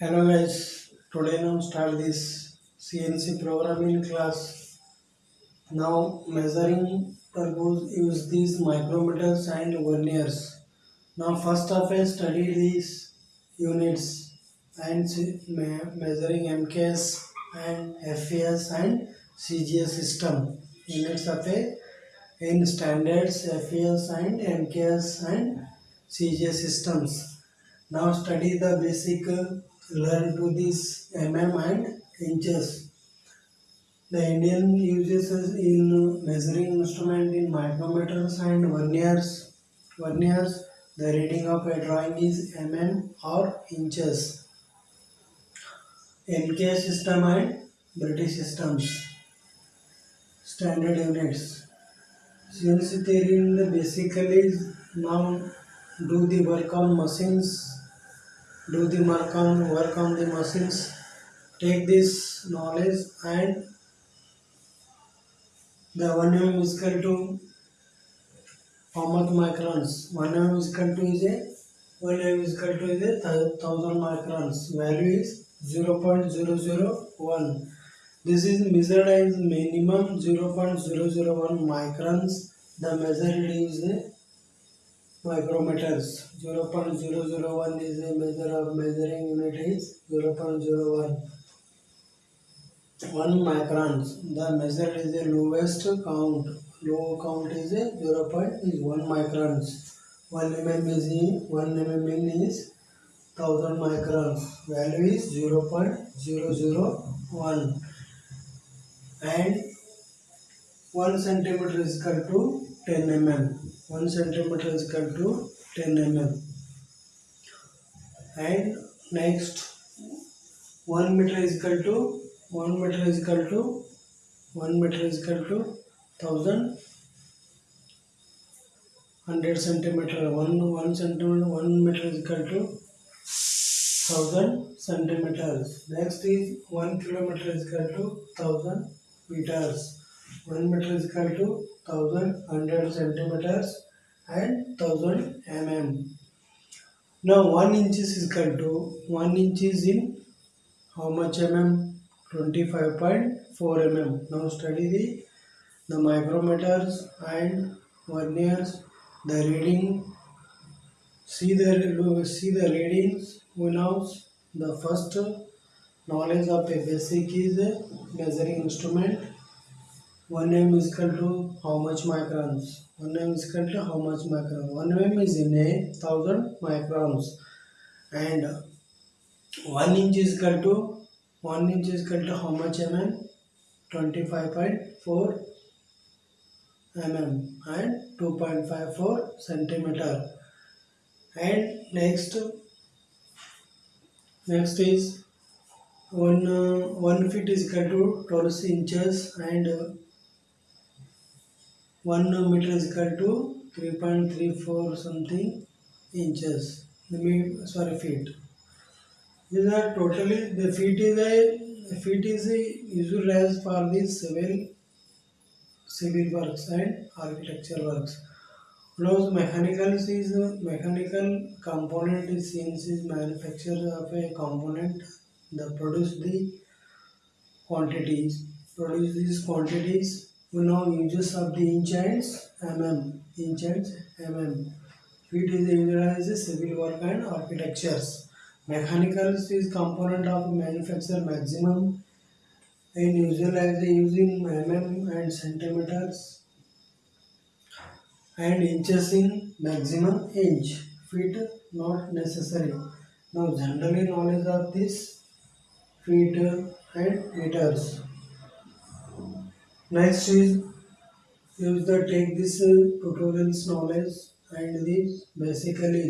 Hello guys, today now start this CNC programming class. Now measuring purpose use these micrometers and verniers. Now first of all study these units and measuring MKS and FAS and CGS system. Units of a in standards FAS and MKS and CGS systems. Now study the basic learn to this mm and inches. The Indian uses us in measuring instrument in micrometers and verniers. Verniers, the reading of a drawing is mm or inches. NK system and British systems. Standard units. CNC theory basically now do the work on machines do the work on work on the machines take this knowledge and the mm is equal to how much microns? Mm is equal to is a mm is equal to is a thousand microns. Value is 0.001 this is measured as minimum 0.001 microns. The measured is a micrometers. 0.001 is a measure of measuring unit is 0.01 1 microns. The measure is the lowest count. Low count is a 0. Point is 1 microns. 1 mm is in 1 mm in is 1000 microns. Value is 0.001 and 1 centimeter is equal to 10 mm 1 centimeter is equal to 10 mm. And next 1 meter is equal to 1 meter is equal to 1 meter is equal to 1000 100 centimeter. 1 1 centimeter 1 meter is equal to 1000 centimeters. Next is 1 kilometer is equal to 1000 meters 1 meter is equal to 1100 centimeters and 1000 mm now 1 inch is equal to 1 inch is in how much mm 25.4 mm now study the the micrometers and verniers the reading. See the see the readings we know the first knowledge of a basic is measuring instrument 1 mm is equal to how much microns? 1 mm is equal to how much micron 1 mm is in a thousand microns. And 1 inch is equal to 1 inch is equal to how much mm 25.4 mm and 2.54 centimeter. And next next is one uh, one feet is equal to 12 inches and uh, one meter is equal to 3.34 something inches. The me- sorry feet. These are totally the feet is a feet is a usual as for the civil civil works and architecture works. Close mechanical is mechanical component is since is manufacture of a component that produce the quantities produce these quantities we know uses of the inch and mm inch and mm feet is usually as a civil work and architectures. Mechanical is component of manufacture maximum. And usual as using mm and centimeters. And inches in maximum inch. Feet not necessary. Now generally knowledge of this. Feet and meters next is use the take this uh, tutorials knowledge and this basically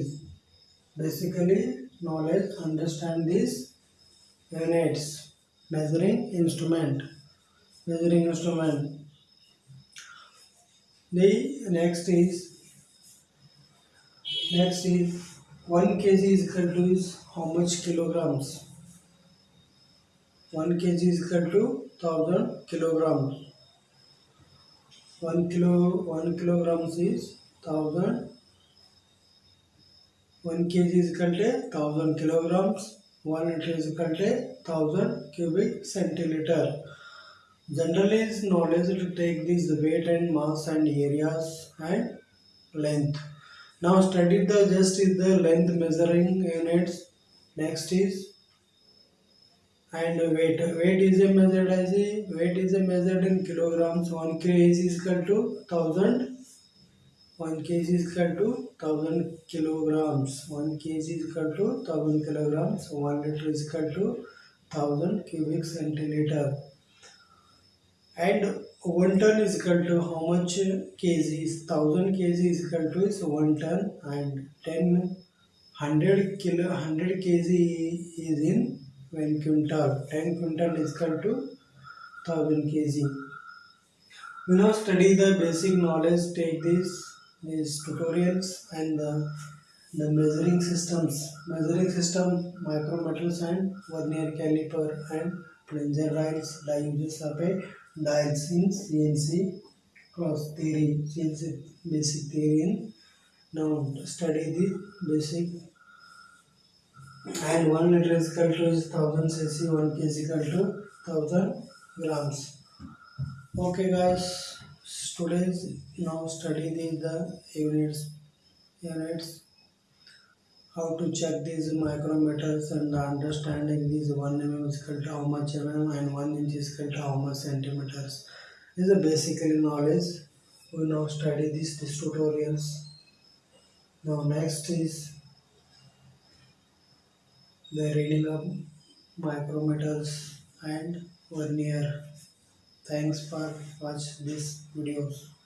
basically knowledge understand this units measuring instrument measuring instrument. The next is next is 1 kg is equal to is how much kilograms? 1 kg is equal to 1000 kilograms 1 kilo 1 kilograms is 1000 1 kg is equal to 1000 kilograms 1 liter is equal to 1000 cubic centiliter. Generally it's knowledge to take this weight and mass and areas and length. Now study the just is the length measuring units. Next is and weight. Weight is a measured as a weight is a measured in kilograms. 1 kg is equal to 1000 1 kg is equal to 1000 kilograms. 1 kg is equal to 1000 kilograms. 1 liter is equal to 1000 cubic centiliter. And 1 ton is equal to how much kgs? 1000 kg is equal to is 1 ton and 10 100 kilo 100 kg is in 1 quintal. 10 quintal is equal to 1000 kg. We now study the basic knowledge. Take this these tutorials and the, the measuring systems measuring system micrometers and vernier caliper and plunger dials the uses of a dials in CNC cross theory CNC basic theory in now study the basic and 1 liter is equal to 1000 cc 1 kg is equal to 1000 grams okay guys students now study the, the units units how to check these micrometers and understanding these 1 mm is equal to how much mm and 1 inch is equal to how much centimeters. This is a basically knowledge. We now study these, these tutorials. Now next is the reading of micrometers and vernier. Thanks for watch this videos.